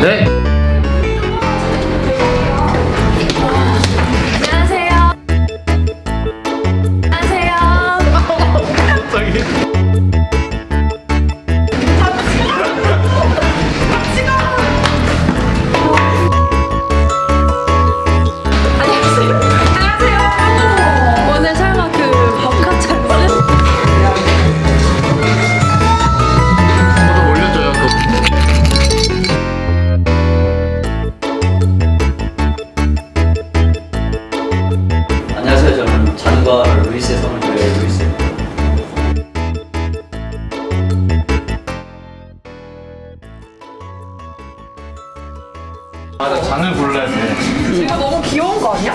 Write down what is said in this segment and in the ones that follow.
네. 맞아, 장을 골라야 돼. 이거 너무 귀여운 거 아니야?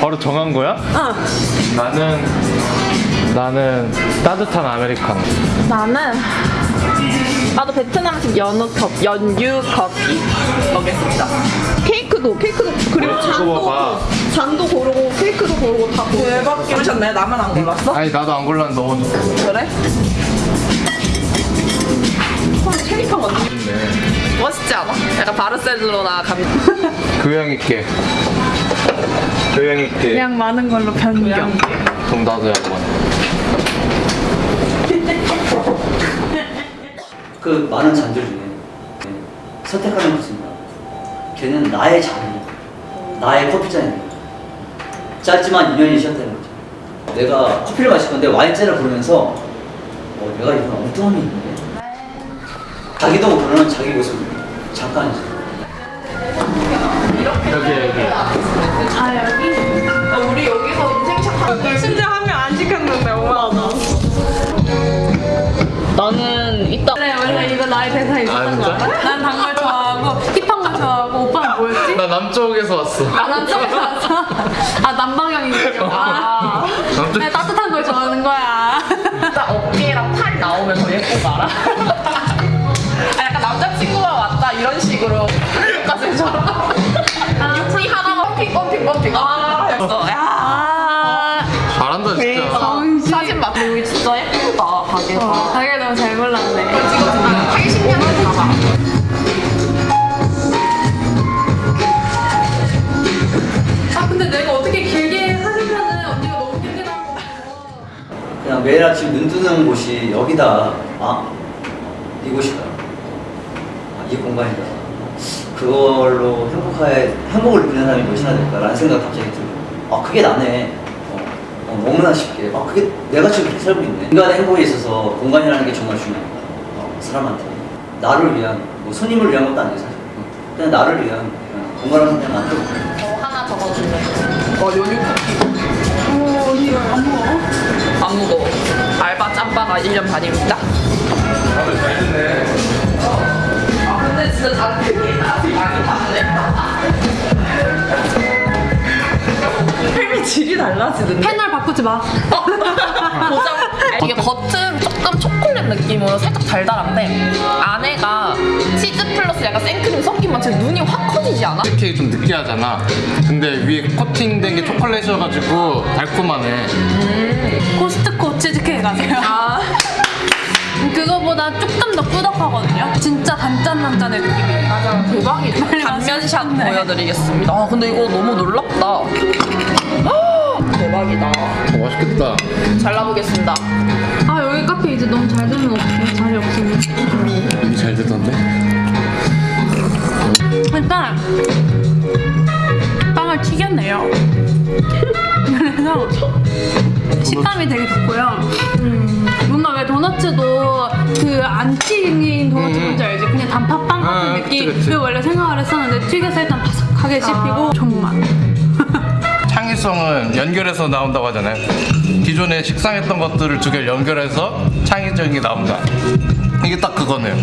바로 정한 거야? 응. 나는 나는 따뜻한 아메리카노. 나는 나도 베트남식 커피, 연유 커피 먹겠습니다. 케이크도 케이크도 그리고 어, 잔도. 잔도 고르고 케이크도 고르고 다 고르고. 대박 고르셨네. 나만 안 골랐어? 아니 나도 안 골랐는데 너무 그래? 헐 체리판 언니 좋네. 멋있지 않아? 약간 바르셀로나 감. 교양 있게. 교양 있게. 그냥 많은 걸로 변경. 그럼 나도 한번. 그 많은 잔들 중에 선택하는 것입니다. 걔는 나의 잔이야. 나의 커피잔이야. 짧지만 인연이 시작되는 거죠. 내가 커피를 마실 건데 와인잔을 부르면서 어, 내가 이런 엉뚱함이 있는데 자기도 모르는 자기 모습 잠깐이지. 여기 여기. 아 여기? 우리 여기서 인생샷 하는데 심지어 한 명안 시켰는데 오마하다. 나는 이따 원래 원래 이거 나의 대사에 있었던 아, 거? 알아? 난 단걸 좋아하고 힙한 걸 좋아하고 오빠는 뭐였지? 나 남쪽에서 왔어. 아 남쪽에서 왔어? 아 남방향이군요. 아 남쪽. 내가 따뜻한 걸 좋아하는 거야. 딱 어깨랑 팔 나오면 더 예쁜 거 알아? 아, 매일 아침 눈 뜨는 곳이 여기다. 아, 이곳이다. 아, 이 공간이다. 그걸로 행복해, 행복을 느끼는 사람이 몇이나 될까라는 생각이 갑자기 들어요. 아, 그게 나네. 어, 어, 너무나 쉽게. 아, 그게 내가 지금 이렇게 살고 있네. 인간의 행복에 있어서 공간이라는 게 정말 중요합니다. 어, 사람한테. 나를 위한, 뭐 손님을 위한 것도 아니에요, 사실. 그냥 나를 위한 어, 공간을 그냥 만들어. 저 하나 적어주면 어 연유 커피 안 먹어? 안 무거워 알바 짬바가 1년 반입니다. 아 근데 진짜 다 크게 많이 질이 달라지는데 패널 바꾸지 마. 보자 이게 겉은 조금 초콜릿 느낌으로 살짝 달달한데 안에가 치즈 플러스 약간 생크림 섞인 맛에 눈이 확 커 지지 않아? 치즈케이크 좀 느끼하잖아. 근데 위에 코팅된 게 초콜릿이어가지고 달콤하네. 코스트코 치즈케이크 가세요. 아 그거보다 조금 더 꾸덕하거든요. 진짜 단짠단짠의 느낌이에요. 맞아 대박이다 단면샷. 보여드리겠습니다 아 근데 이거 너무 놀랍다 헉, 대박이다 어, 맛있겠다. 잘라보겠습니다 아 여기 카페 이제 너무 잘 되면 어떡해 자리 없으면. 여기 잘 되던 식감이 되게 좋고요. 음, 뭔가 왜 도너츠도 그안 튀긴 도너츠 음. 뭔지 알지? 그냥 단팥빵 같은 아, 느낌. 그치, 그치. 을 원래 생각을 했었는데 튀겨서 일단 바삭하게 씹히고 정맛. 창의성은 연결해서 나온다고 하잖아요. 기존에 식상했던 것들을 두 개를 연결해서 창의적인 게 나온다. 이게 딱 그거네요.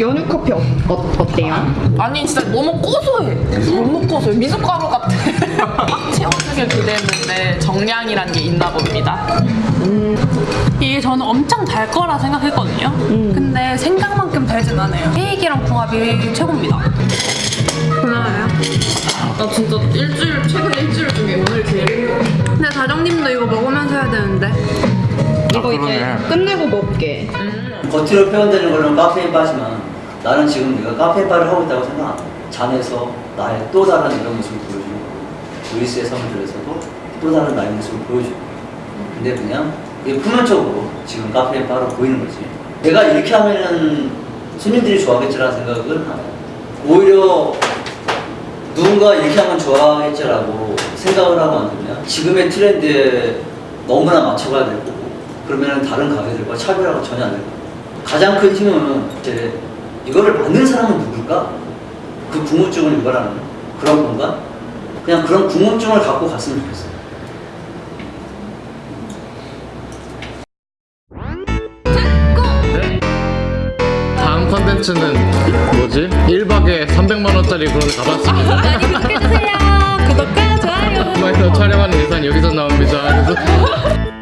연유 커피 어, 어, 어때요? 아니 진짜 너무 고소해 너무 고소해 미숫가루 같아 꽉 채워주길 기대했는데 정량이란 게 있나 봅니다 이게 저는 엄청 달 거라 생각했거든요. 근데 생각만큼 달진 않아요. 케이크랑 궁합이 최고입니다. 그나요? 나 진짜 일주일 최근 일주일 중에 오늘 제일 행복해 근데 다정님도 이거 먹으면서 해야 되는데. 이거 이제 그러네. 끝내고 먹게. 겉으로 표현되는 걸로는 카페인 바지만 나는 지금 내가 카페인 바를 하고 있다고 생각 안 해. 잔에서 나의 또 다른 이런 모습을 보여주는 루이스의 선물들에서도 또 다른 나의 모습을 보여주고 근데 그냥 이게 표면적으로 지금 카페인 바로 보이는 거지 내가 이렇게 하면은 손님들이 좋아하겠지라는 생각은 안 해요 오히려 누군가 이렇게 하면 좋아하겠지라고 생각을 하고 만들면 지금의 트렌드에 너무나 맞춰가야 될 거고 그러면 다른 가게들과 차별화가 전혀 안 될 거고 가장 큰 힘은 이제 이거를 만든 사람은 누굴까? 그 궁금증을 유발하는 그런 공간? 그냥 그런 궁금증을 갖고 갔으면 좋겠어요. 네? ...는 뭐지? 1박에 300만원짜리 그런 가봤습니다. 아, 많이 구독해주세요. 구독과 좋아요. 촬영하는 예산 여기서 나옵니다.